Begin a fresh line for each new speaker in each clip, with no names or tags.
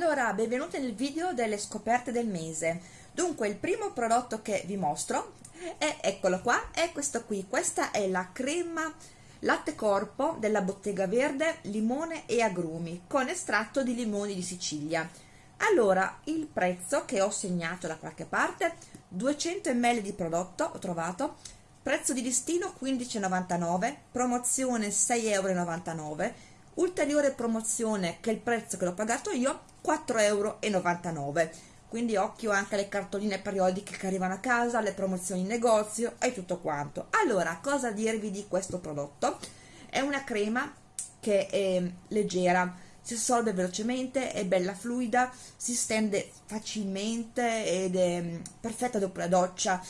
Allora, benvenuti nel video delle scoperte del mese. Dunque, il primo prodotto che vi mostro è, eccolo qua, è questo qui. Questa è la crema latte corpo della Bottega Verde, limone e agrumi, con estratto di limoni di Sicilia. Allora, il prezzo che ho segnato da qualche parte, 200 ml di prodotto, ho trovato, prezzo di listino 15,99, promozione 6,99 euro, ulteriore promozione che è il prezzo che l'ho pagato io 4,99 euro quindi occhio anche alle cartoline periodiche che arrivano a casa le promozioni in negozio e tutto quanto. Allora cosa dirvi di questo prodotto? È una crema che è leggera si assorbe velocemente è bella fluida si stende facilmente ed è mm, perfetta dopo la doccia.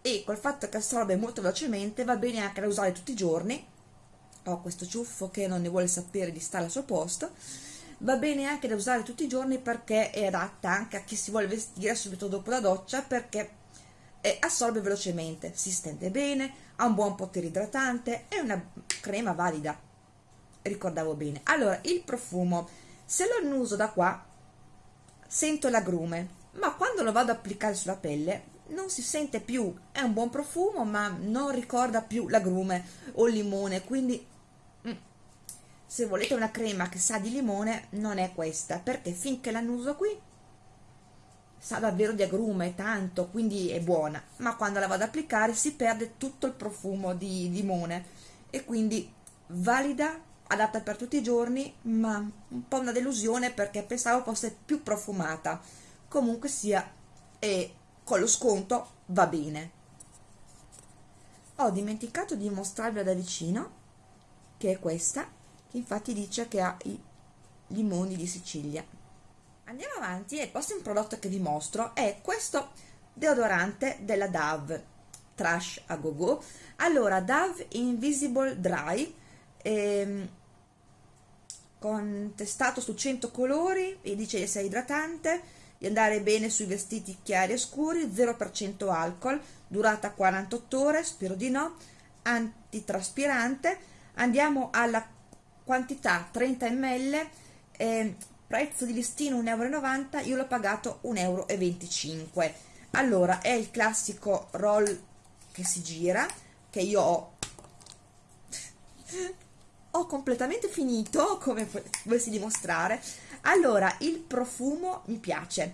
E col fatto che assorbe molto velocemente va bene anche da usare tutti i giorni ho questo ciuffo che non ne vuole sapere di stare al suo posto va bene anche da usare tutti i giorni perché è adatta anche a chi si vuole vestire subito dopo la doccia perché assorbe velocemente, si stende bene, ha un buon potere idratante, è una crema valida, ricordavo bene. Allora, il profumo, se lo annuso da qua, sento l'agrume, ma quando lo vado ad applicare sulla pelle non si sente più, è un buon profumo ma non ricorda più l'agrume o il limone, quindi se volete una crema che sa di limone non è questa perché finché l'annuso qui sa davvero di agrume tanto quindi è buona. Ma quando la vado ad applicare si perde tutto il profumo di limone. E quindi valida adatta per tutti i giorni ma un po' una delusione perché pensavo fosse più profumata. Comunque sia e con lo sconto va bene. Ho dimenticato di mostrarvi da vicino che è questa infatti dice che ha i limoni di Sicilia. Andiamo avanti e il prossimo prodotto che vi mostro è questo deodorante della Dove Trash a go go. Allora, Dove Invisible Dry ehm, contestato su 100 colori e dice di essere idratante, di andare bene sui vestiti chiari e scuri, 0% alcol, durata 48 ore, spero di no, antitraspirante. Andiamo alla quantità 30 ml eh, prezzo di listino 1,90 euro io l'ho pagato 1,25 euro allora è il classico roll che si gira che io ho ho completamente finito come volessi dimostrare. Allora il profumo mi piace.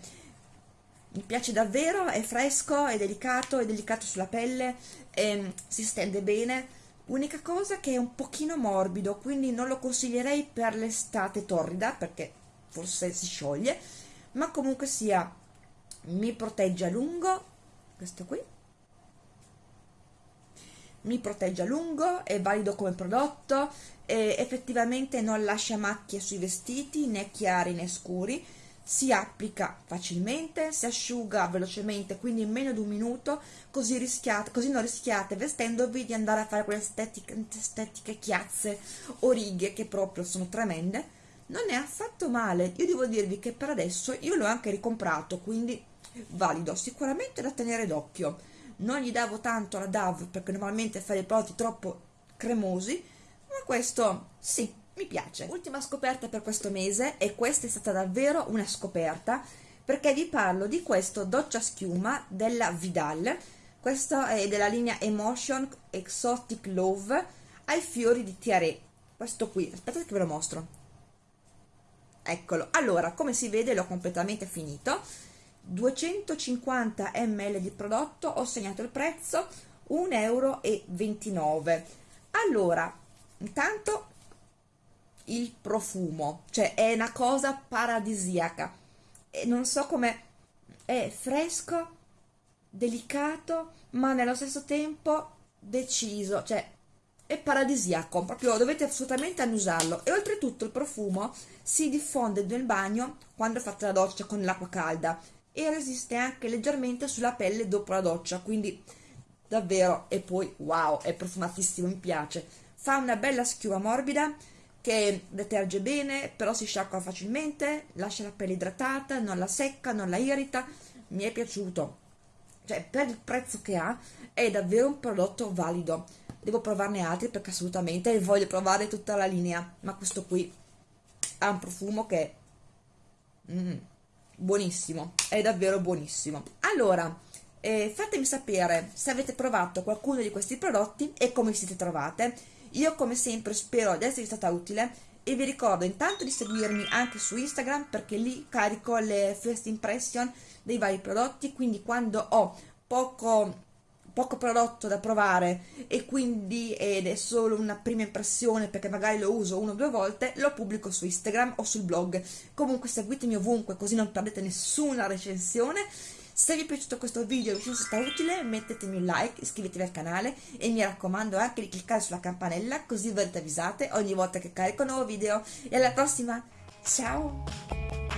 Mi piace davvero è fresco è delicato è delicato sulla pelle eh, si stende bene Unica cosa che è un pochino morbido, quindi non lo consiglierei per l'estate torrida, perché forse si scioglie, ma comunque sia, mi protegge a lungo, questo qui, mi protegge a lungo, è valido come prodotto, e effettivamente non lascia macchie sui vestiti, né chiari né scuri, si applica facilmente, si asciuga velocemente, quindi in meno di un minuto, così, rischiate, così non rischiate vestendovi di andare a fare quelle estetiche, estetiche chiazze o righe che proprio sono tremende. Non è affatto male, io devo dirvi che per adesso io l'ho anche ricomprato, quindi valido, sicuramente da tenere d'occhio. Non gli davo tanto alla DAV perché normalmente fa dei prodotti troppo cremosi, ma questo sì, mi piace. Ultima scoperta per questo mese e questa è stata davvero una scoperta perché vi parlo di questo doccia schiuma della Vidal. Questo è della linea Emotion Exotic Love ai fiori di tiare questo qui, aspettate che ve lo mostro. Eccolo, allora come si vede l'ho completamente finito. 250 ml di prodotto ho segnato il prezzo 1,29 euro allora intanto il profumo, cioè è una cosa paradisiaca. E non so come è fresco, delicato, ma nello stesso tempo deciso, cioè è paradisiaco, proprio dovete assolutamente annusarlo e oltretutto il profumo si diffonde nel bagno quando fate la doccia con l'acqua calda e resiste anche leggermente sulla pelle dopo la doccia, quindi davvero e poi wow, è profumatissimo, mi piace. Fa una bella schiuma morbida che deterge bene, però si sciacqua facilmente, lascia la pelle idratata, non la secca, non la irrita, mi è piaciuto. Cioè, per il prezzo che ha, è davvero un prodotto valido. Devo provarne altri perché assolutamente voglio provare tutta la linea, ma questo qui ha un profumo che mm, buonissimo è davvero buonissimo allora eh, fatemi sapere se avete provato qualcuno di questi prodotti e come siete trovate io come sempre spero di esservi stata utile e vi ricordo intanto di seguirmi anche su Instagram perché lì carico le first impression dei vari prodotti quindi quando ho poco poco prodotto da provare e quindi ed è solo una prima impressione perché magari lo uso una o due volte lo pubblico su Instagram o sul blog. Comunque seguitemi ovunque così non perdete nessuna recensione se vi è piaciuto questo video e vi è stato utile mettetemi un like, iscrivetevi al canale e mi raccomando anche di cliccare sulla campanella così verrete avvisate ogni volta che carico un nuovo video e alla prossima, ciao!